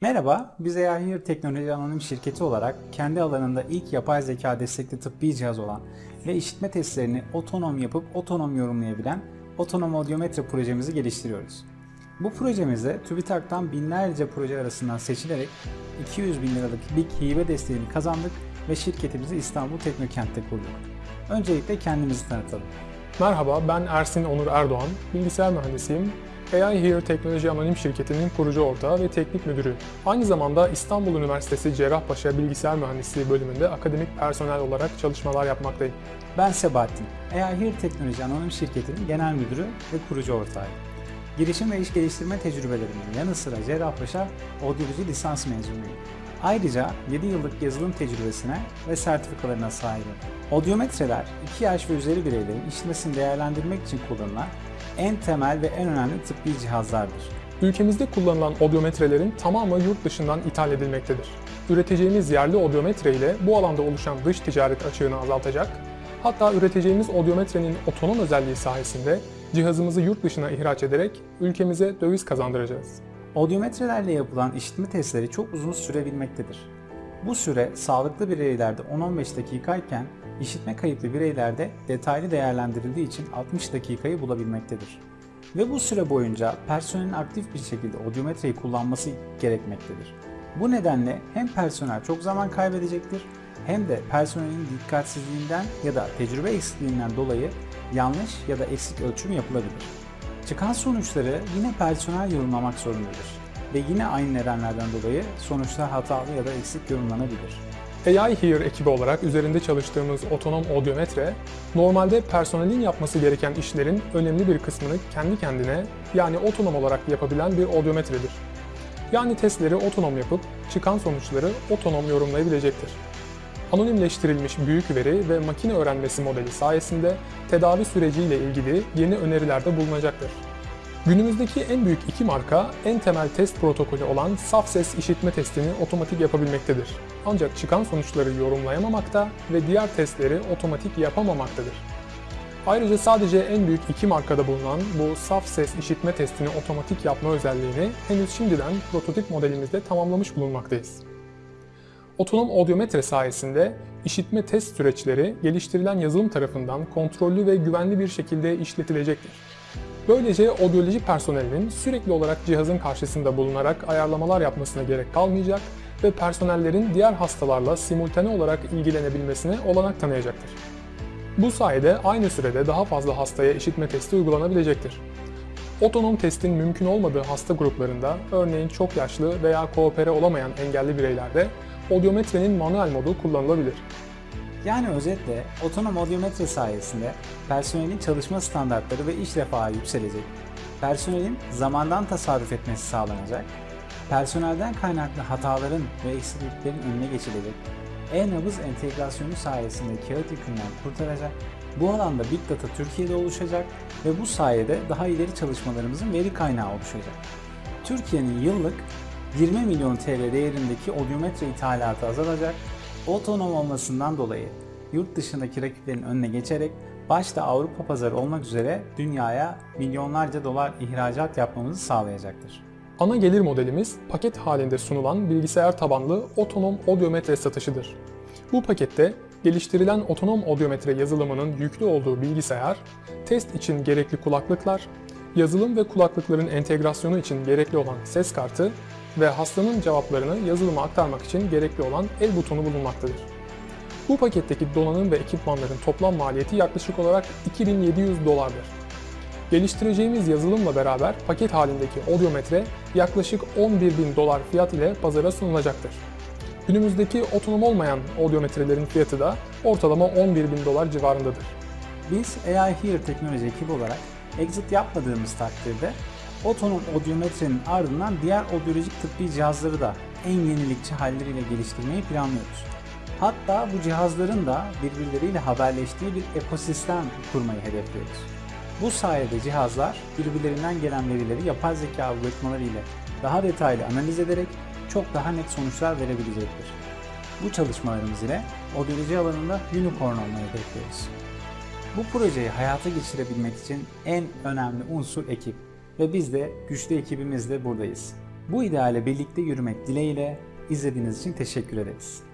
Merhaba, biz AI Here Teknoloji Anonim Şirketi olarak kendi alanında ilk yapay zeka destekli tıbbi cihaz olan ve işitme testlerini otonom yapıp otonom yorumlayabilen otonom audiometre projemizi geliştiriyoruz. Bu projemizde TÜBİTAK'tan binlerce proje arasından seçilerek 200 bin liralık BİK hibe desteğini kazandık ve şirketimizi İstanbul Teknokent'te kurduk. Öncelikle kendimizi tanıtalım. Merhaba, ben Ersin Onur Erdoğan, bilgisayar mühendisiyim. AI Here Teknoloji Anonim Şirketi'nin kurucu ortağı ve teknik müdürü. Aynı zamanda İstanbul Üniversitesi Cerrahpaşa Bilgisayar Mühendisliği bölümünde akademik personel olarak çalışmalar yapmaktayım. Ben Sebahattin, AI Here Teknoloji Anonim Şirketi'nin genel müdürü ve kurucu ortağıyım. Girişim ve iş geliştirme tecrübelerimin yanı sıra Cerrahpaşa Odyoloji lisans mezunuyum. Ayrıca 7 yıllık yazılım tecrübesine ve sertifikalarına sahibim. Odyometreler, 2 yaş ve üzeri bireylerin işitmesini değerlendirmek için kullanılan en temel ve en önemli tıbbi cihazlardır. Ülkemizde kullanılan odyometrelerin tamamı yurt dışından ithal edilmektedir. Üreteceğimiz yerli odyometre ile bu alanda oluşan dış ticaret açığını azaltacak, hatta üreteceğimiz odyometrenin otonom özelliği sayesinde cihazımızı yurt dışına ihraç ederek ülkemize döviz kazandıracağız. Odyometrelerle yapılan işitme testleri çok uzun sürebilmektedir. Bu süre sağlıklı bireylerde 10-15 dakikayken işitme kayıplı bireylerde detaylı değerlendirildiği için 60 dakikayı bulabilmektedir. Ve bu süre boyunca personelin aktif bir şekilde odyometreyi kullanması gerekmektedir. Bu nedenle hem personel çok zaman kaybedecektir hem de personelin dikkatsizliğinden ya da tecrübe eksikliğinden dolayı yanlış ya da eksik ölçüm yapılabilir. Çıkan sonuçları yine personel yorumlamak zorundadır ve yine aynı nedenlerden dolayı sonuçlar hatalı ya da eksik yorumlanabilir. AI Here ekibi olarak üzerinde çalıştığımız otonom odyometre, normalde personelin yapması gereken işlerin önemli bir kısmını kendi kendine yani otonom olarak yapabilen bir odyometredir. Yani testleri otonom yapıp çıkan sonuçları otonom yorumlayabilecektir. Anonimleştirilmiş büyük veri ve makine öğrenmesi modeli sayesinde tedavi süreciyle ilgili yeni önerilerde bulunacaktır. Günümüzdeki en büyük iki marka en temel test protokolü olan saf ses işitme testini otomatik yapabilmektedir. Ancak çıkan sonuçları yorumlayamamakta ve diğer testleri otomatik yapamamaktadır. Ayrıca sadece en büyük iki markada bulunan bu saf ses işitme testini otomatik yapma özelliğini henüz şimdiden prototip modelimizde tamamlamış bulunmaktayız. Otonom odyometre sayesinde işitme test süreçleri geliştirilen yazılım tarafından kontrollü ve güvenli bir şekilde işletilecektir. Böylece odyoloji personelinin sürekli olarak cihazın karşısında bulunarak ayarlamalar yapmasına gerek kalmayacak ve personellerin diğer hastalarla simultane olarak ilgilenebilmesine olanak tanıyacaktır. Bu sayede aynı sürede daha fazla hastaya işitme testi uygulanabilecektir. Otonom testin mümkün olmadığı hasta gruplarında, örneğin çok yaşlı veya koopere olamayan engelli bireylerde odyometrenin manuel modu kullanılabilir. Yani özetle otonom odyometre sayesinde personelin çalışma standartları ve iş refahı yükselecek, personelin zamandan tasarruf etmesi sağlanacak, personelden kaynaklı hataların ve eksikliklerin önüne geçilecek, e-nabız entegrasyonu sayesinde kağıt yükünden kurtaracak, bu alanda Big Data Türkiye'de oluşacak ve bu sayede daha ileri çalışmalarımızın veri kaynağı oluşacak. Türkiye'nin yıllık 20 milyon TL değerindeki odyometre ithalatı azalacak otonom olmasından dolayı yurt dışındaki rakiplerin önüne geçerek başta Avrupa pazarı olmak üzere dünyaya milyonlarca dolar ihracat yapmamızı sağlayacaktır. Ana gelir modelimiz paket halinde sunulan bilgisayar tabanlı otonom odyometre satışıdır. Bu pakette geliştirilen otonom odyometre yazılımının yüklü olduğu bilgisayar, test için gerekli kulaklıklar, yazılım ve kulaklıkların entegrasyonu için gerekli olan ses kartı ve hastanın cevaplarını yazılıma aktarmak için gerekli olan el butonu bulunmaktadır. Bu paketteki donanım ve ekipmanların toplam maliyeti yaklaşık olarak 2700 dolardır. Geliştireceğimiz yazılımla beraber paket halindeki odyometre yaklaşık 11.000 dolar fiyat ile pazara sunulacaktır. Günümüzdeki otonom olmayan odyometrelerin fiyatı da ortalama 11.000 dolar civarındadır. Biz AI Here teknoloji ekibi olarak exit yapmadığımız takdirde otonom odyometrenin ardından diğer odyolojik tıbbi cihazları da en yenilikçi halleriyle geliştirmeyi planlıyoruz. Hatta bu cihazların da birbirleriyle haberleştiği bir ekosistem kurmayı hedefliyoruz. Bu sayede cihazlar birbirlerinden gelen verileri yapay zeka algoritmaları ile daha detaylı analiz ederek çok daha net sonuçlar verebilecektir. Bu çalışmalarımız ile odyoloji alanında unicorn olmayı bekliyoruz. Bu projeyi hayata geçirebilmek için en önemli unsur ekip ve biz de güçlü ekibimizle buradayız. Bu ideale birlikte yürümek dileğiyle izlediğiniz için teşekkür ederiz.